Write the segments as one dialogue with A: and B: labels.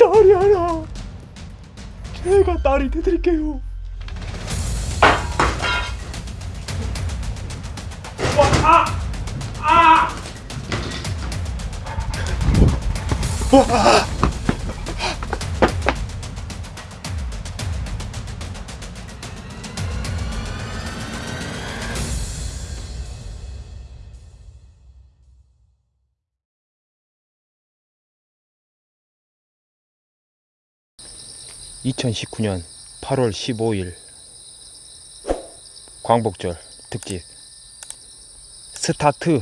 A: 딸이 하나 제가 딸이 되드릴게요 와, 아! 아! 와! 2019년 8월 15일 광복절 특집. 스타트.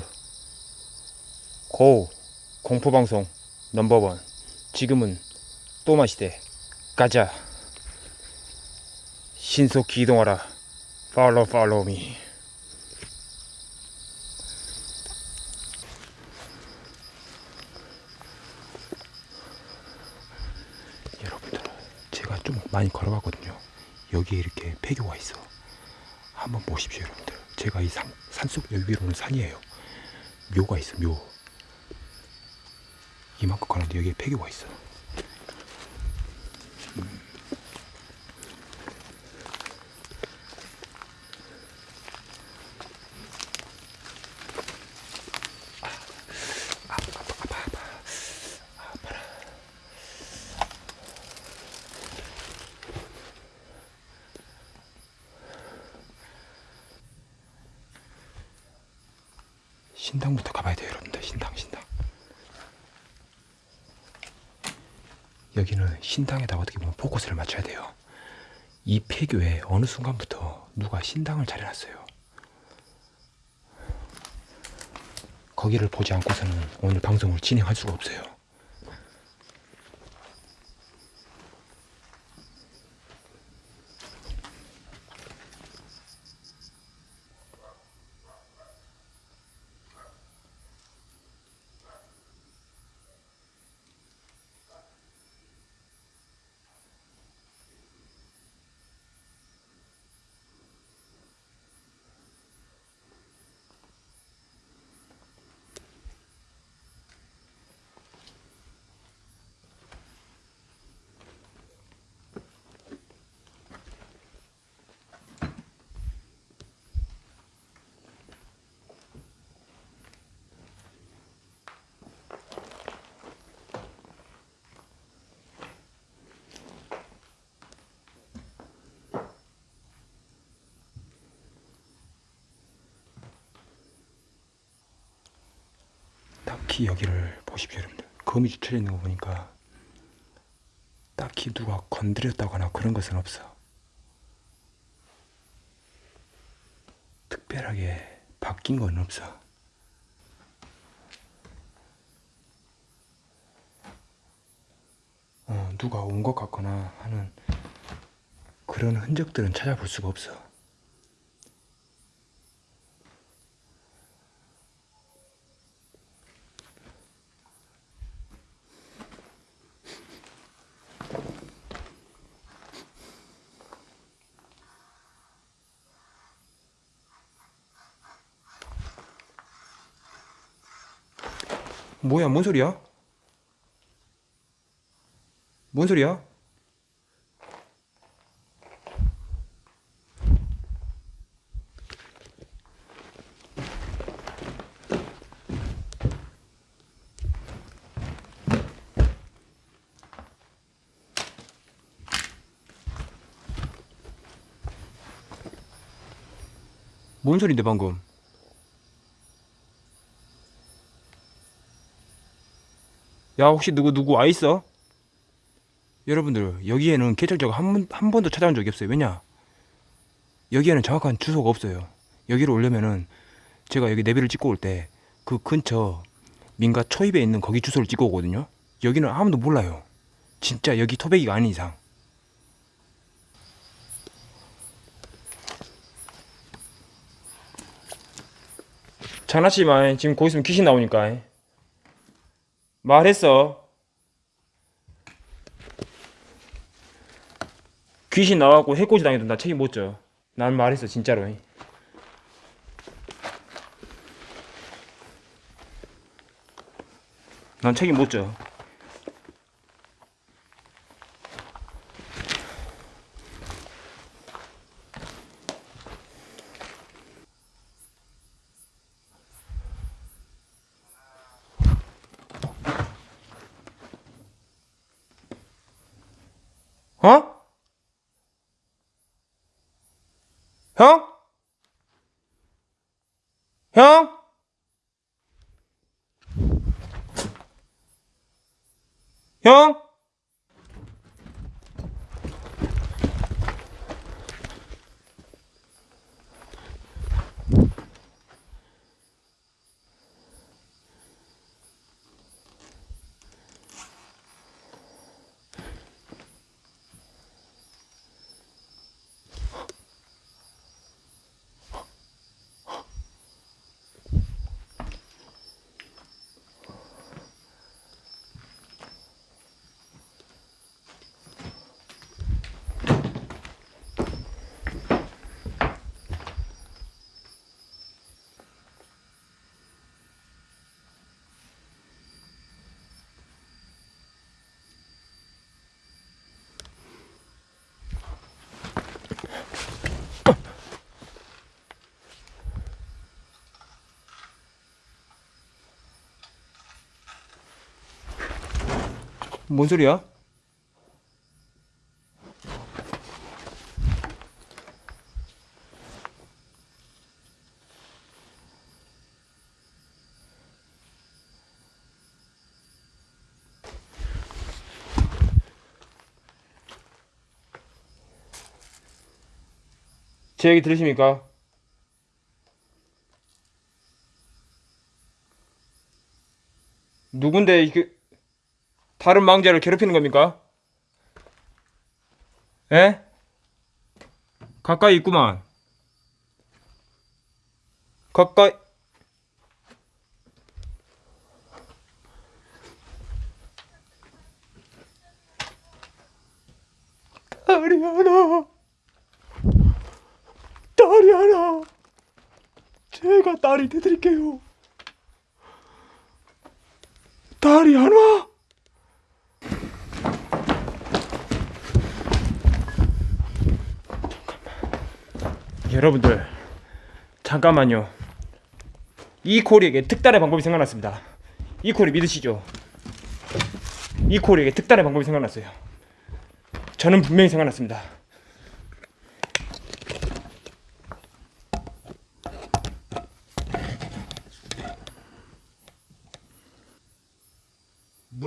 A: go 공포방송 number one. 지금은 또마시대. 가자. 신속히 이동하라. follow follow me 여러분들 제가 좀 많이 걸어가거든요. 여기에 이렇게 폐교가 있어. 한번 보십시오 여러분들. 제가 이 산, 산속 위로는 산이에요. 묘가 있어 묘. 이만큼 가는데 여기에 폐교가 있어 음. 아, 아파, 아파, 아파. 아, 아파라. 신당부터 가봐야 돼요 여러분들. 신당 신당. 여기는 신당에다 어떻게 보면 포커스를 맞춰야 돼요. 이 폐교에 어느 순간부터 누가 신당을 차려놨어요? 거기를 보지 않고서는 오늘 방송을 진행할 수가 없어요 딱히 여기를 보십시오 여러분들. 거미 주차져 있는 거 보니까 딱히 누가 건드렸다거나 그런 것은 없어. 특별하게 바뀐 건 없어. 어, 누가 온 것 같거나 하는 그런 흔적들은 찾아볼 수가 없어 뭐야 뭔 소리야? 뭔 소리야? 뭔 소린데 방금? 야 혹시 누구 누구 와 있어? 여러분들 여기에는 개찰자가 한, 번, 한 번도 찾아온 적이 없어요. 왜냐? 여기에는 정확한 주소가 없어요. 여기로 오려면은 제가 여기 내비를 찍고 올 때 그 근처 민가 초입에 있는 거기 주소를 찍고 오거든요. 여기는 아무도 몰라요. 진짜 여기 토백이가 아닌 이상. 장난치지 마. 지금 거기 있으면 귀신 나오니까 말했어. 귀신 나와갖고 해코지 당해도 나 책임 못 져. 난 말했어 진짜로. 난 책임 못 져 형? 형? 뭔 소리야? 제 얘기 들으십니까? 누군데 이그 다른 망자를 괴롭히는 겁니까? 에? 가까이 있구만. 가까이. 하나. 딸이 하나. 제가 딸이 되드릴게요. 딸이 하나. 여러분들 잠깐만요. 이 콜에게 특단의 방법이 생각났습니다. 이 콜이 믿으시죠? 이 콜에게 특단의 방법이 생각났어요. 저는 분명히 생각났습니다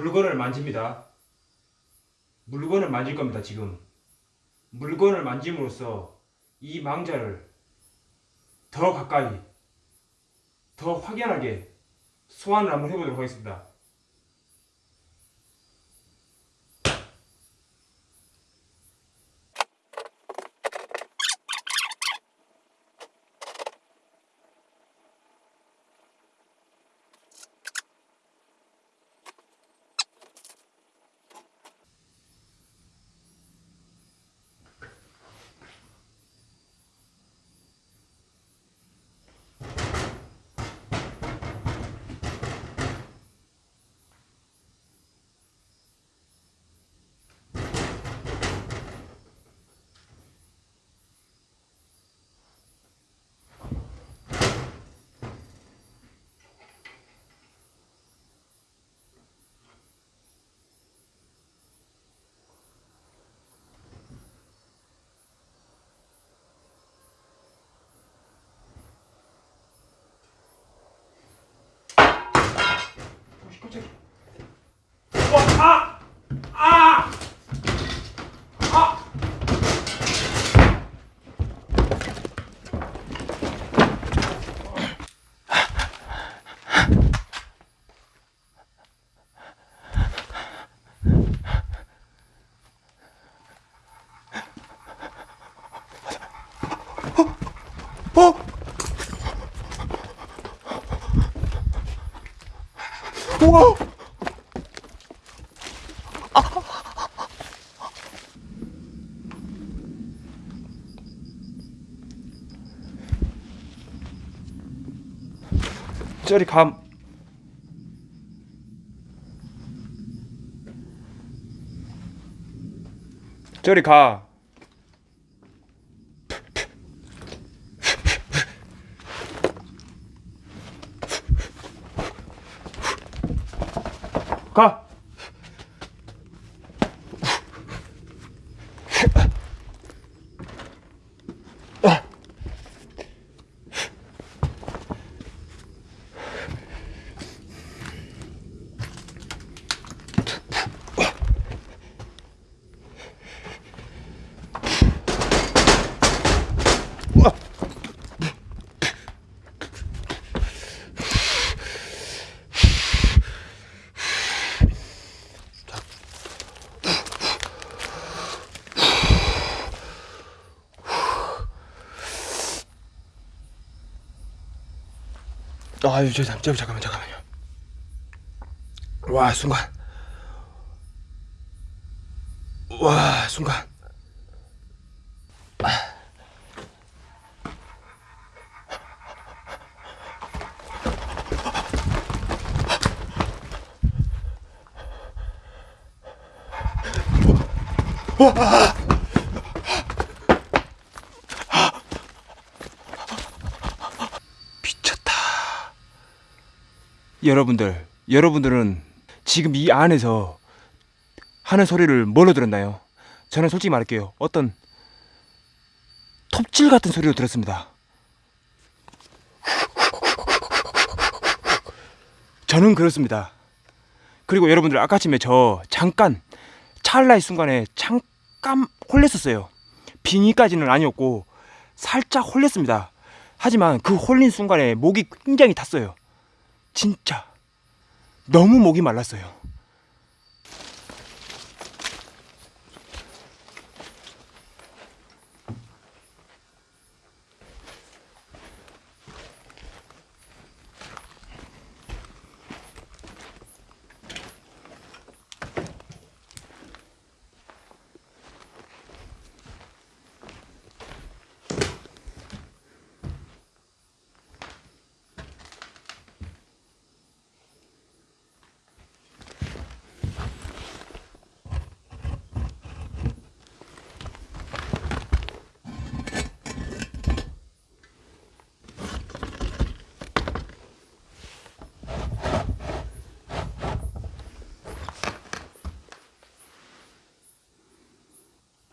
A: 물건을 만집니다 물건을 만질 겁니다 지금 물건을 만짐으로써 이 망자를 더 가까이, 더 확연하게 소환을 한번 해보도록 하겠습니다. 갑자기. 와, 아! 아! 아! 어? 우와! 저리 감. 저리 가. 가. 아유 저 잠, 저 잠깐만 잠깐만요. 와 순간. 와 순간. 미쳤 여러분들, 여러분들은 지금 이 안에서 하는 소리를 뭘로 들었나요? 저는 솔직히 말할게요. 어떤 톱질 같은 소리로 들었습니다. 저는 그렇습니다. 그리고 여러분들 아까 아침에 저 잠깐 찰나의 순간에 잠깐 홀렸었어요. 빙의까지는 아니었고 살짝 홀렸습니다. 하지만 그 홀린 순간에 목이 굉장히 탔어요. 진짜 너무 목이 말랐어요.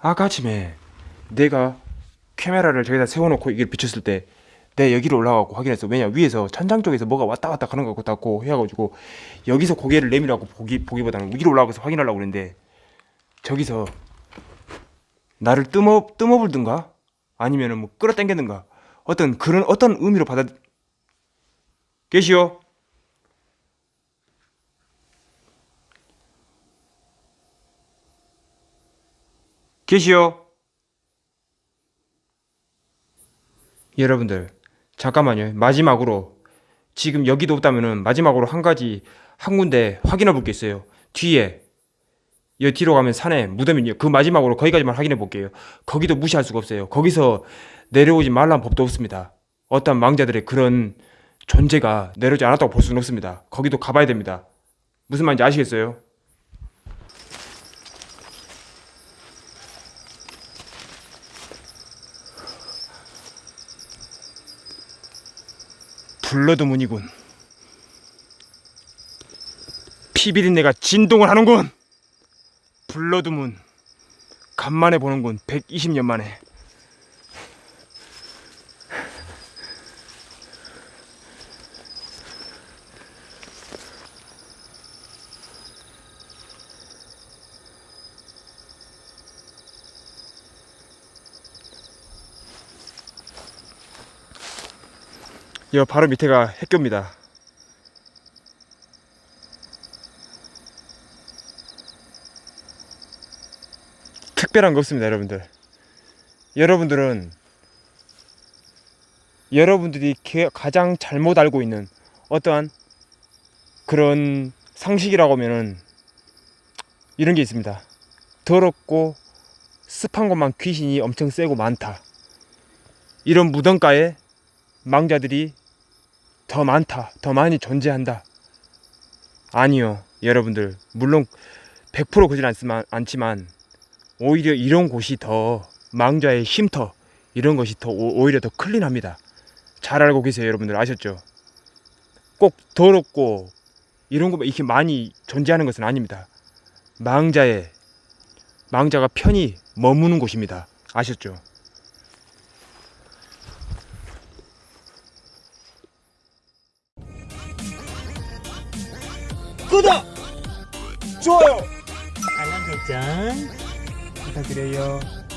A: 아까 아침에 내가 카메라를 저기다 세워놓고 이걸 비췄을 때 내 여기로 올라가고 확인했어. 왜냐 위에서 천장 쪽에서 뭐가 왔다 갔다 하는 것 같고 해가지고 여기서 고개를 내밀라고 보기 보기보다는 위로 올라가서 확인하려고 그랬는데 저기서 나를 뜸어 뜸어불든가 아니면 은 뭐 끌어당겼든가 어떤 그런 어떤 의미로 받아 계시오. 계시오. 여러분들 잠깐만요. 마지막으로 지금 여기도 없다면은 마지막으로 한 가지 한 군데 확인해 볼 게 있어요. 뒤에 여 뒤로 가면 산에 무덤이 있요. 그 마지막으로 거기까지만 확인해 볼게요. 거기도 무시할 수가 없어요. 거기서 내려오지 말라는 법도 없습니다. 어떤 망자들의 그런 존재가 내려오지 않았다고 볼 수는 없습니다. 거기도 가봐야 됩니다. 무슨 말인지 아시겠어요? blood moon이군. 피비린내가 진동을 하는군. blood moon. 간만에 보는군. 120년 만에. 여 바로 밑에가 핵교입니다. 특별한 거 없습니다, 여러분들. 여러분들은 여러분들이 게- 가장 잘못 알고 있는 어떠한 그런 상식이라고 하면은 이런 게 있습니다. 더럽고 습한 것만 귀신이 엄청 세고 많다. 이런 무덤가에 망자들이 더 많다, 더 많이 존재한다. 아니요, 여러분들. 물론 100% 그진 않지만, 오히려 이런 곳이 더 망자의 쉼터 이런 것이 더 오- 오히려 더 클린합니다. 잘 알고 계세요, 여러분들 아셨죠? 꼭 더럽고 이런 거 이렇게 많이 존재하는 것은 아닙니다. 망자의 망자가 편히 머무는 곳입니다. 아셨죠? later,
B: You.